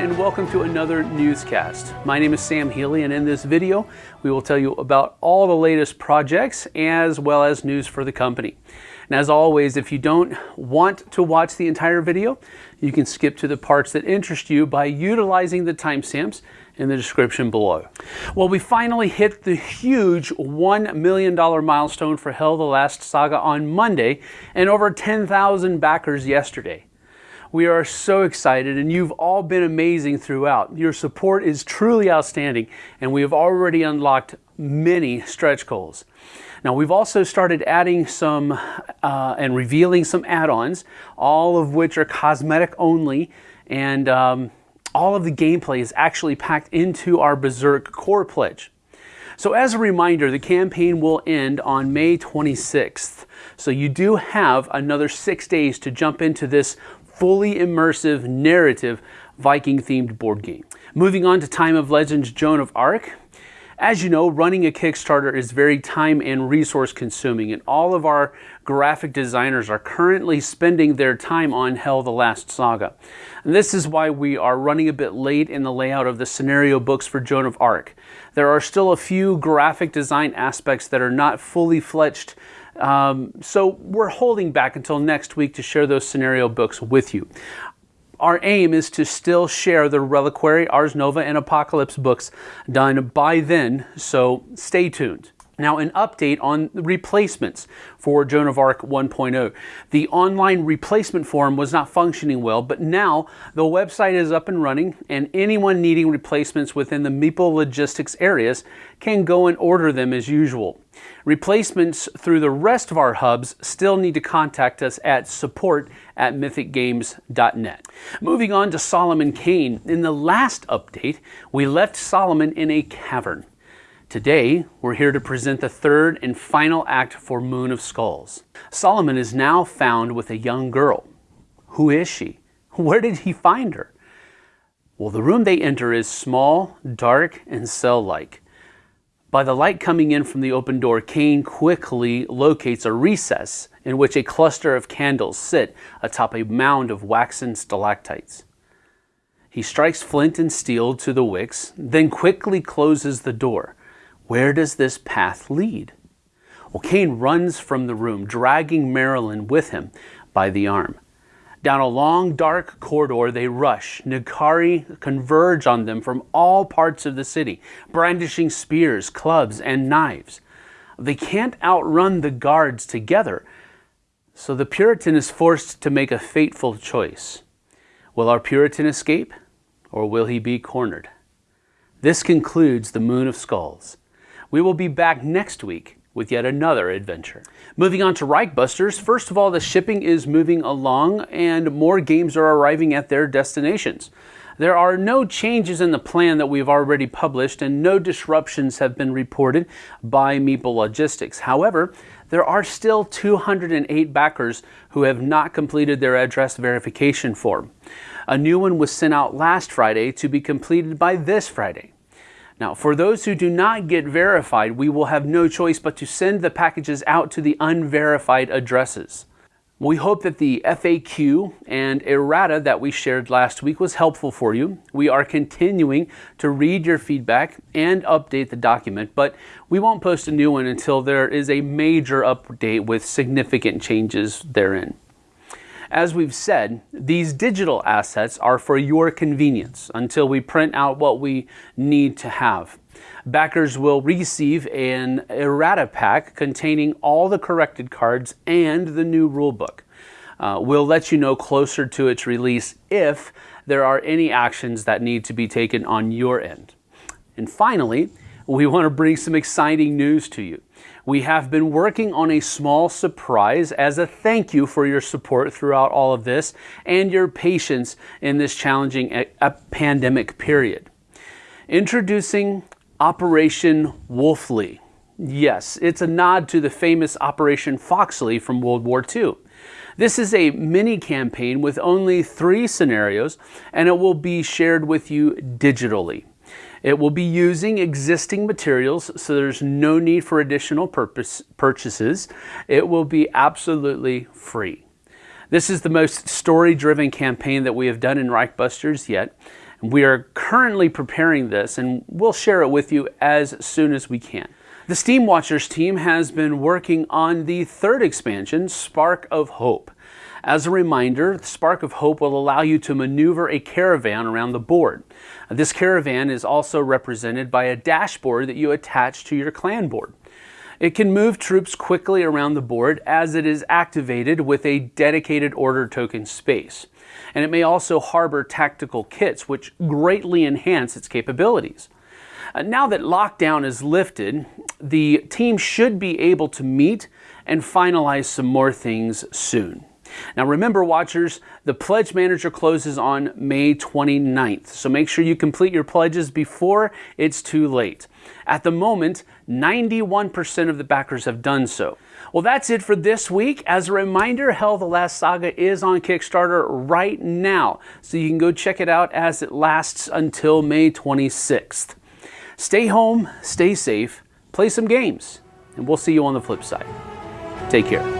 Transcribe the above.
and welcome to another newscast. My name is Sam Healy and in this video we will tell you about all the latest projects as well as news for the company. And as always, if you don't want to watch the entire video, you can skip to the parts that interest you by utilizing the timestamps in the description below. Well, we finally hit the huge $1 million milestone for Hel the Last Saga on Monday and over 10,000 backers yesterday. We are so excited and you've all been amazing throughout. Your support is truly outstanding and we have already unlocked many stretch goals. Now we've also started adding some uh, and revealing some add-ons, all of which are cosmetic only and um, all of the gameplay is actually packed into our Berserk core pledge. So as a reminder, the campaign will end on May 26th. So you do have another six days to jump into this fully immersive narrative Viking themed board game. Moving on to Time of Legends Joan of Arc. As you know, running a Kickstarter is very time and resource consuming and all of our graphic designers are currently spending their time on Hel the Last Saga. And this is why we are running a bit late in the layout of the scenario books for Joan of Arc. There are still a few graphic design aspects that are not fully fledged um, so we're holding back until next week to share those scenario books with you. Our aim is to still share the Reliquary, Ars Nova, and Apocalypse books done by then, so stay tuned. Now, an update on replacements for Joan of Arc 1.0. The online replacement form was not functioning well, but now the website is up and running, and anyone needing replacements within the Meeple logistics areas can go and order them as usual. Replacements through the rest of our hubs still need to contact us at support at mythicgames.net. Moving on to Solomon Kane. In the last update, we left Solomon in a cavern. Today, we're here to present the third and final act for Moon of Skulls. Solomon is now found with a young girl. Who is she? Where did he find her? Well, the room they enter is small, dark, and cell-like. By the light coming in from the open door, Kane quickly locates a recess in which a cluster of candles sit atop a mound of waxen stalactites. He strikes flint and steel to the wicks, then quickly closes the door. Where does this path lead? Well, Kane runs from the room, dragging Marilyn with him by the arm. Down a long, dark corridor they rush. N'Kari converge on them from all parts of the city, brandishing spears, clubs, and knives. They can't outrun the guards together, so the Puritan is forced to make a fateful choice. Will our Puritan escape, or will he be cornered? This concludes the Moon of Skulls. We will be back next week with yet another adventure. Moving on to Reichbusters, first of all, the shipping is moving along and more games are arriving at their destinations. There are no changes in the plan that we've already published and no disruptions have been reported by Meeple Logistics. However, there are still 208 backers who have not completed their address verification form. A new one was sent out last Friday to be completed by this Friday. Now, for those who do not get verified, we will have no choice but to send the packages out to the unverified addresses. We hope that the FAQ and errata that we shared last week was helpful for you. We are continuing to read your feedback and update the document, but we won't post a new one until there is a major update with significant changes therein. As we've said, these digital assets are for your convenience until we print out what we need to have. Backers will receive an errata pack containing all the corrected cards and the new rulebook. Uh, we'll let you know closer to its release if there are any actions that need to be taken on your end. And finally, we want to bring some exciting news to you. We have been working on a small surprise as a thank you for your support throughout all of this and your patience in this challenging uh, pandemic period. Introducing Operation Wolfley. Yes, it's a nod to the famous Operation Foxley from World War II. This is a mini campaign with only three scenarios and it will be shared with you digitally. It will be using existing materials, so there's no need for additional purpose, purchases. It will be absolutely free. This is the most story-driven campaign that we have done in Reichbusters yet. We are currently preparing this and we'll share it with you as soon as we can. The Steam Watchers team has been working on the third expansion, Spark of Hope. As a reminder, Spark of Hope will allow you to maneuver a caravan around the board. This caravan is also represented by a dashboard that you attach to your clan board. It can move troops quickly around the board as it is activated with a dedicated order token space. And it may also harbor tactical kits, which greatly enhance its capabilities. Uh, now that lockdown is lifted, the team should be able to meet and finalize some more things soon. Now remember watchers, the Pledge Manager closes on May 29th, so make sure you complete your pledges before it's too late. At the moment, 91% of the backers have done so. Well, that's it for this week. As a reminder, Hel the Last Saga is on Kickstarter right now, so you can go check it out as it lasts until May 26th. Stay home, stay safe, play some games, and we'll see you on the flip side. Take care.